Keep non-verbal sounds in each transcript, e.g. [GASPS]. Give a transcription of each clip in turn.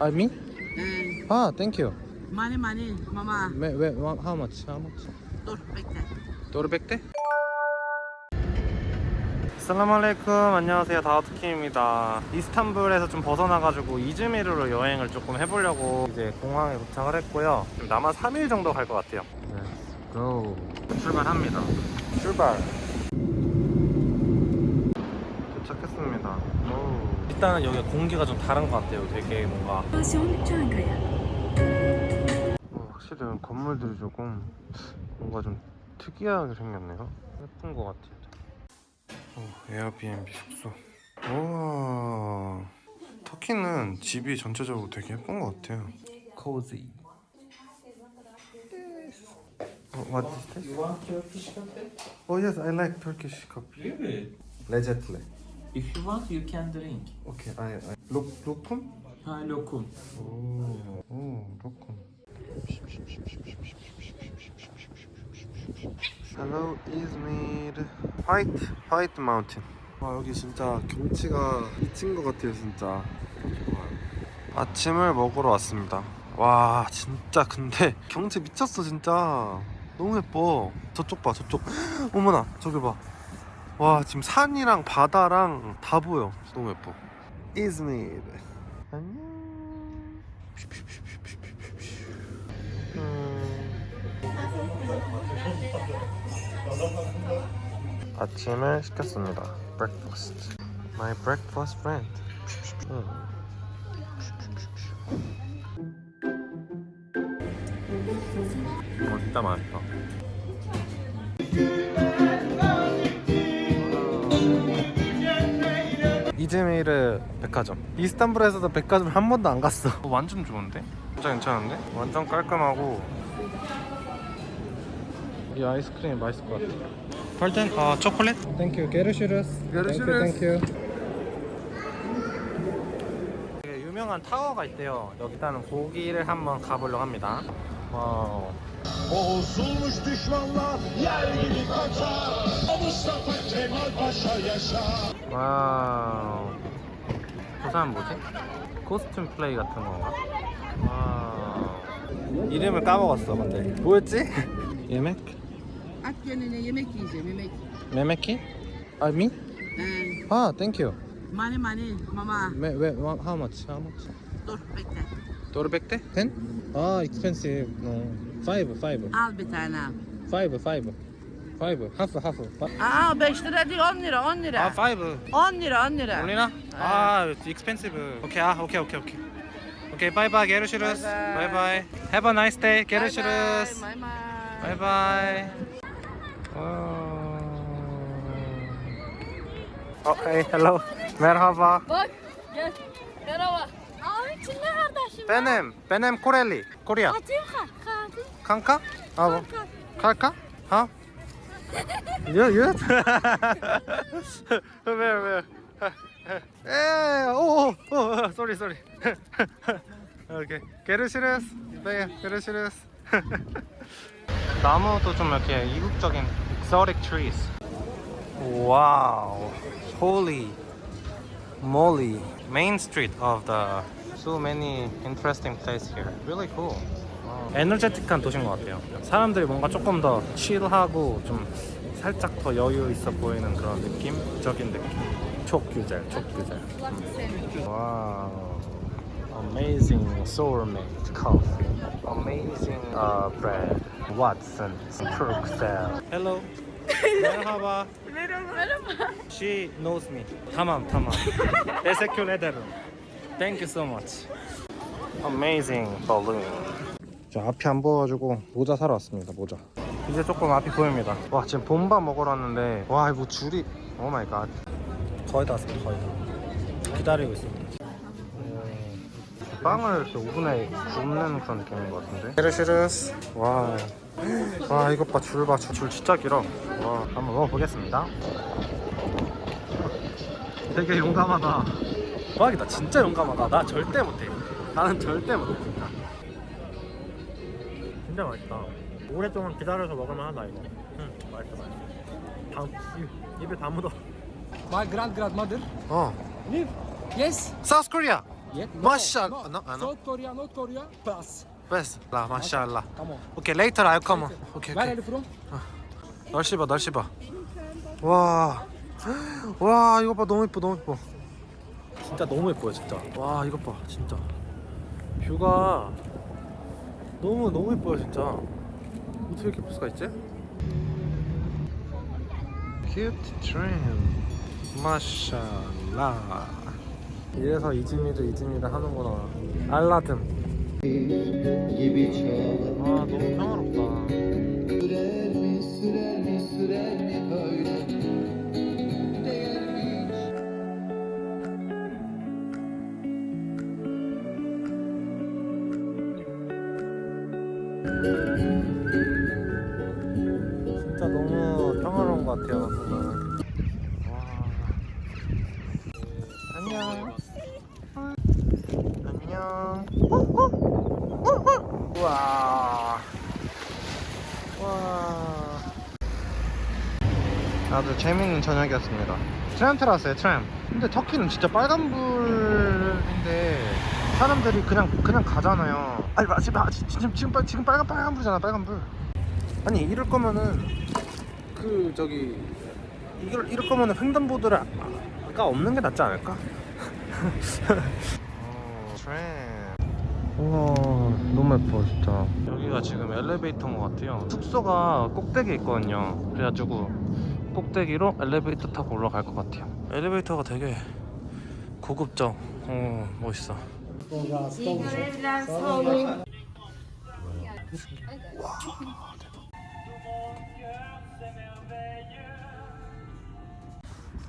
I mean? Ee, Ah, thank you. mani mani mama. Me, we, how much? How much? Bekle. 노르백대? 살라말레이쿰 안녕하세요 다우트킴입니다 이스탄불에서 좀 벗어나가지고 이즈미르로 여행을 조금 해보려고 이제 공항에 도착을 했고요 지금 아마 3일 정도 갈 것 같아요 Let's go 출발합니다 출발 도착했습니다 오. 일단 여기 공기가 좀 다른 것 같아요 되게 뭔가 어, 확실히 건물들이 조금 뭔가 좀 특이하게 생겼네요 예쁜 것 같아요 오, 에어비앤비 숙소 와 터키는 집이 전체적으로 되게 예쁜 것 같아요 cozy 어, what is this? You want Turkish coffee? Oh yes, I like Turkish coffee. Really? Lezzetli. If you want, you can drink. Okay, I, I. Lok, lokum? Ha lokum. 오, 오, 로콘. Hello, Izmir. White, White Mountain. 와 여기 진짜 경치가 미친 것 같아요 진짜. 아침을 먹으러 왔습니다. 와 진짜 근데 경치 미쳤어 진짜. 너무 예뻐. 저쪽 봐 저쪽. 어머나 저기 봐. 와 지금 산이랑 바다랑 다 보여. 너무 예뻐. 이즈미르. 안녕. 음. 아침을 시켰습니다. breakfast. My breakfast friend. 음. 어, 진짜 맛있다. 이즈미르 백화점. 이스탄불에서도 백화점 한 번도 안 갔어. 어, 완전 좋은데? 진짜 괜찮은데? 완전 깔끔하고. 이 아이스크림 맛있을 것 같아. 펄튼 어 초콜릿? Thank you Görüşürüz. Görüşürüz. Thank you 유명한 타워가 있대요. 여기다는 거기를 한번 가보려고 합니다. 와우 Bozulmuş düşmanlar yer gibi kaçar Mustafa Kemal Paşa yaşa 와우 저 사람 뭐지? 코스튬 플레이 같은 건가? 와우 이름을 까먹었어 근데 뭐였지? 예맥? At gönlüne yemek yiyeceğim yemek. 메메키? I mean? Ee, 아 땡큐 mani mani mama. 왜, 왜, how much? How much? Dur bekle. 도르백대? 10? 아 expensive no 5 5 Al bir tane al. 5 5 5 하프 하프 Aa 5 lira değil 10 lira 10 lira. 아5 10 lira 10 lira. 올리나? 아 expensive 오케이 아 오케이 오케이 오케이 오케이 바이바이 게르슈르스 바이바이. 바이바이 Have a nice day 게르슈르스 Bye bye. Bye bye. Okay, hello. Merhaba. Bak gel. Merhaba. Abi Çinli kardeşim. Benim, benim Koreli. Korea. Atayım ha. Kaldı. Kanka? 아, 갈까? 어? 유, 유? [LAUGHS] 왜, 왜? 에, 오, 오, 오, sorry, sorry. [LAUGHS] 오케이. 게르시르스. 네, 게르시르스. 나무도 [LAUGHS] 좀 이렇게 이국적인 exotic trees. 와우. Holy moly. Main street of the so many interesting place here. Really cool. 에너제틱한 도시인 것 같아요. 사람들이 뭔가 조금 더 칠하고 좀 살짝 더 여유 있어 보이는 그런 느낌적인 느낌. 촉규젤, 촉규젤. 와우. Amazing sourmate coffee. Amazing uh, bread. Watson's Turkcell. Hello. Merhaba. Merhaba. She knows me. Tamam, tamam. Teşekkür ederim. Thank you so much. Amazing balloon. 자, 앞이 안 보여가지고 모자 사러 왔습니다. 모자. 이제 조금 앞이 보입니다. 와, 지금 봄밥 먹으러 왔는데 와, 이거 줄이 오 마이 갓. 거의 다 왔습니다. 거의 다. 기다리고 있습니다. 음, 빵을 이렇게 오븐에 굽는 그런 느낌인 것 같은데. 헤르시르스. 와. 와, 이것 봐. 줄 봐. 줄, 줄 진짜 길어. 와, 한번 먹어보겠습니다. 되게 용감하다. 대박이다. 진짜 용감하다. 나 절대 못해. 나는 절대 못해. 진짜. 맛있다. 오랫동안 기다려서 먹을만 하다 이거. 응, 맛있어 맛있어. 다, 입, 입에 다 묻어. My grand grandmother 어. live. Yes. South Korea. Yet? No. no, uh, no. South Korea, North Korea, pass. best 라 마샬라 Come on. 오케이 later I'll come 오케이 Where are you from? 날씨 봐 날씨 봐와 와 이거 봐 너무 예뻐 너무 예뻐 진짜 너무 예뻐요 진짜 와 이것 봐 진짜 뷰가 너무 너무 예뻐요 진짜. 어떻게 이렇게 예쁠 수가 있지? 큐트 트렌 마샬라. 이래서 이즈미르 이즈미르 하는구나. 알라듬. 아 너무 평화롭다 와. 아주 재밌는 저녁이었습니다. 트램 타러 왔어요 트램. 근데 터키는 진짜 빨간불인데 사람들이 그냥 그냥 가잖아요. 아니 마- 지금 아, 지- 지금 지금 빨 지금 빨간 빨간불이잖아 빨간불. 아니 이럴 거면은 그 저기 이걸 이럴 거면은 횡단보도를 아- 아까 없는 게 낫지 않을까? [LAUGHS] 어, 트램. 우와 너무 예뻐 진짜. 여기가 지금 엘리베이터인 것 같아요. 숙소가 꼭대기에 있거든요. 그래가지고 꼭대기로 엘리베이터 타고 올라갈 것 같아요. 엘리베이터가 되게 고급져. 어 멋있어.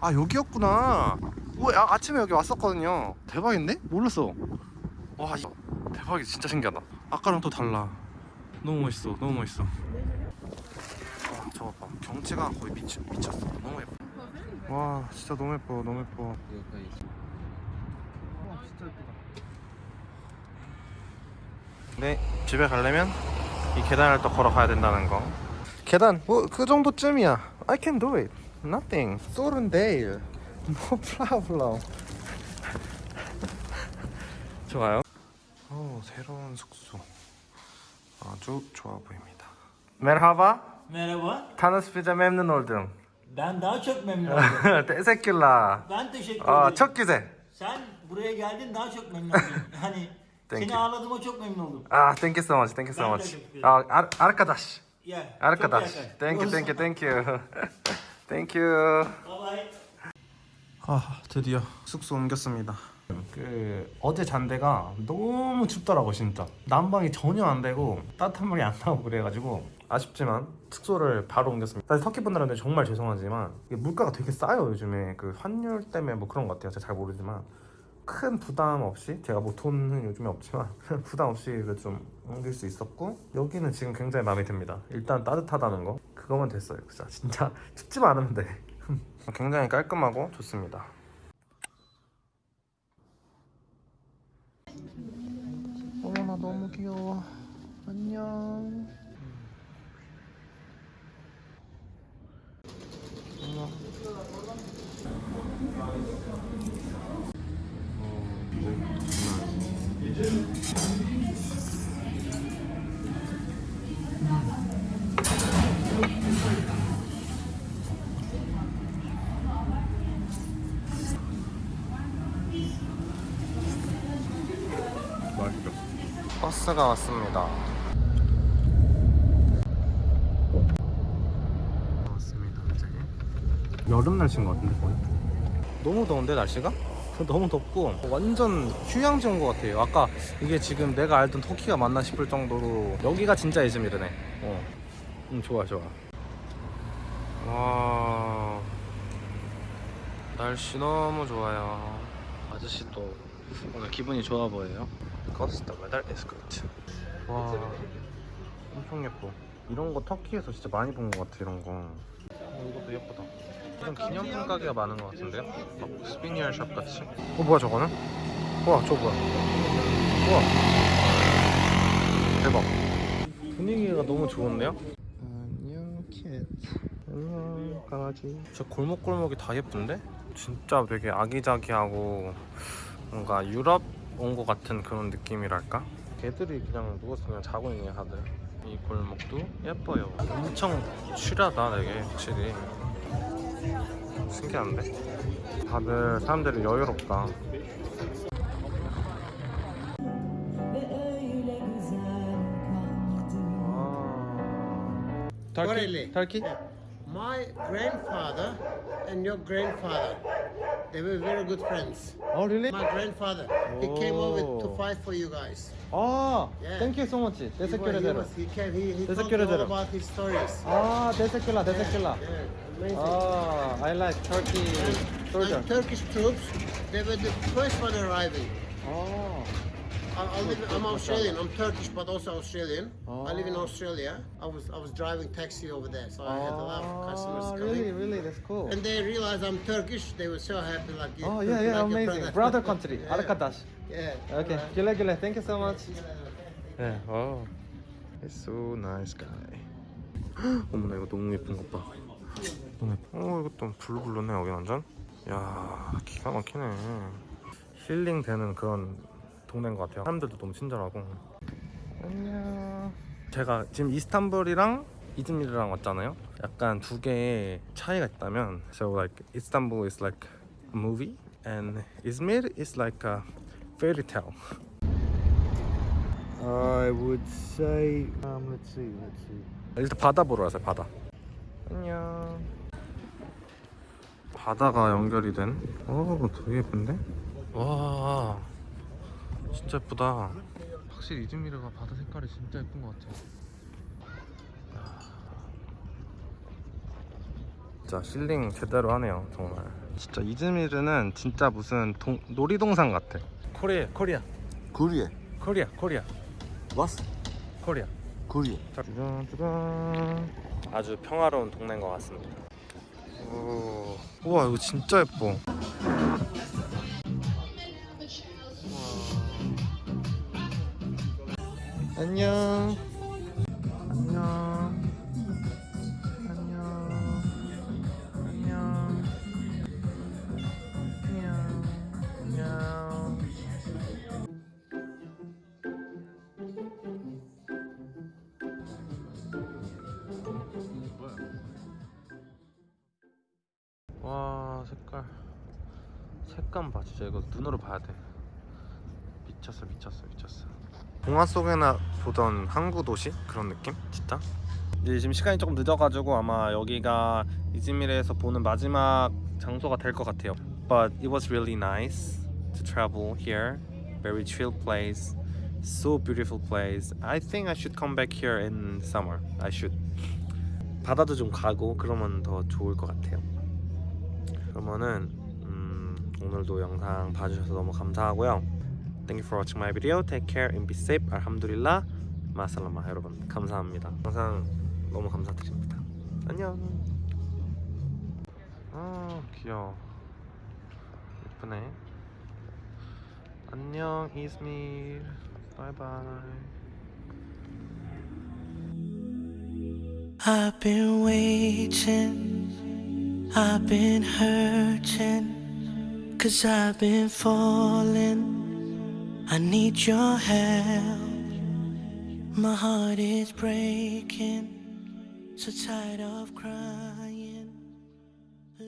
아 여기였구나. 우와 아, 아침에 여기 왔었거든요. 대박인데? 몰랐어. 와 대박이 진짜 신기하다. 아까랑 또 달라. 너무 멋있어 너무 멋있어. 와 저거 봐. 경치가 거의 미치, 미쳤어. 너무 예뻐. 와 진짜 너무 예뻐 너무 예뻐. 와 진짜 예쁘다 네 집에 가려면 이 계단을 또 걸어가야 된다는 거. 계단 뭐 그 정도쯤이야. I can do it. Nothing. 소른데일 [LAUGHS] No problem. [LAUGHS] 좋아요. 오 새로운 숙소 아주 좋아 보입니다 Merhaba Merhaba. Tanışmayınca memnun oldum Ben daha çok memnun oldum. Teşekkürler Ben teşekkür Aa, ederim. çok güzel Sen buraya geldin daha çok memnun oldum. Hani Thank seni you. ağırladığıma çok memnun oldum. Ah, thank you so much, thank you so Ben much. teşekkür ederim. Aa, ar- arkadaş, Yeah, arkadaş. Çok yakın. Thank you, thank you, thank you. thank you. Bye bye. 아, 드디어 숙소 옮겼습니다. 그 어제 잔 데가 너무 춥더라고 진짜. 난방이 전혀 안 되고 따뜻한 물이 안 나오고 그래가지고 아쉽지만 숙소를 바로 옮겼습니다. 사실 터키 분들한테 정말 죄송하지만 물가가 되게 싸요 요즘에 그 환율 때문에 뭐 그런 것 같아요. 제가 잘 모르지만 큰 부담 없이 제가 뭐 돈은 요즘에 없지만 [LAUGHS] 부담 없이 좀 옮길 수 있었고 여기는 지금 굉장히 마음에 듭니다. 일단 따뜻하다는 거 그거만 됐어요. 진짜 진짜 [LAUGHS] 춥지만 않으면 돼. [LAUGHS] 굉장히 깔끔하고 좋습니다. 어머나 너무 귀여워. 안녕. 어머. 버스가 왔습니다. 왔습니다, 갑자기. 여름 날씨인 것 같은데 거의. 너무 더운데 날씨가? [LAUGHS] 너무 덥고 완전 휴양지 온 것 같아요. 아까 이게 지금 내가 알던 터키가 맞나 싶을 정도로 여기가 진짜 이즈미르네. 어, 음 좋아 좋아. 와 날씨 너무 좋아요. 아저씨도 오늘 기분이 좋아 보여요. 커스터 메달 에스코트. 와, 엄청 예뻐. 이런 거 터키에서 진짜 많이 본 것 같아 이런 거. 어, 이것도 예쁘다. 이런 기념품 가게가 많은 것 같은데요? 막 souvenir shop 같이. 어 뭐야 저거는? 우와 저거 뭐야? 우와 대박. 분위기가 너무 좋은데요? 안녕 cat. 안녕 강아지. 저 골목골목이 다 예쁜데? 진짜 되게 아기자기하고 뭔가 유럽 온 것 같은 그런 느낌이랄까? 개들이 그냥 누워서 그냥 자고 있네 다들. 이 골목도 예뻐요. 엄청 취하다 되게 확실히. 신기한데? 다들 사람들이 여유롭다. Correlate. Turkey? My grandfather and your grandfather, they were very good friends. Oh really? My grandfather, he came over to Oh. fight for you guys. 아, Yeah. thank you so much. He, Desek was, he, Görederim. was, he, came, he, he Teşekkür told me all ederim. about his stories. 아, teşekkürler, teşekkürler. Yeah, amazing. 아, I like Turkey soldier. And Turkish troops, they were the first one arriving. 아, I, I live, I'm Australian. I'm Turkish, but also Australian. I live in Oh. Australia. I was I was driving taxi over there, so I had a lot of customers 아, coming. really, really, that's cool. And they realized I'm Turkish. They were so happy, like you. Oh, yeah, yeah, like your amazing. Brother country, [LAUGHS] Yeah. arkadaş. Yeah. Okay, güle güle. Thank you so much. 네, 어, he's so nice guy. [GASPS] 어머나 이거 너무 예쁜 것 봐. 너무 예뻐. 어, 이것도 블루블루네 여기 완전. 야, 기가 막히네. 힐링 되는 그런 동네인 것 같아요. 사람들도 너무 친절하고. 안녕. 제가 지금 이스탄불이랑 이즈미르랑 왔잖아요. 약간 두 개의 차이가 있다면, so like Istanbul is like a movie and Izmir is like a fairy tale. I would say, um, let's see, let's see. 일단 바다 보러 왔어요 바다 안녕 바다가 연결이 된? 오 되게 예쁜데? 와 진짜 예쁘다. 확실히 이즈미르가 바다 색깔이 진짜 예쁜 것 같아 진짜 힐링 제대로 하네요 정말. 진짜 이즈미르는 진짜 무슨 동, 놀이동산 같아. Korea Korea. Kore. Korea Korea. Was? Korea. Kore. 짜잔. 아주 평화로운 동네인 것 같습니다. 오. 우와 이거 진짜 예뻐 안녕. 안녕. 안녕. 안녕. 안녕. 안녕 와 색깔. 색감 봐 진짜. 이거 눈으로 봐야 돼. 미쳤어 미쳤어 미쳤어 동화 속에나 보던 항구 도시 그런 느낌 진짜 이제 지금 시간이 조금 늦어가지고 아마 여기가 이즈미르에서 보는 마지막 장소가 될 것 같아요 but it was really nice to travel here very chill place so beautiful place I think I should come back here in summer I should 바다도 좀 가고 그러면 더 좋을 것 같아요 그러면은 음, 오늘도 영상 봐주셔서 너무 감사하고요. Thank you for watching my video. Take care and be safe. 알함두릴라. 마살라마 여러분 감사합니다. 영상 너무 감사드립니다. 안녕. 아 귀여워. 예쁘네. 안녕 이스밀. 바이바이. I've been waiting, I've been hurting, cause I've been falling. I need your help. My heart is breaking, so tired of crying.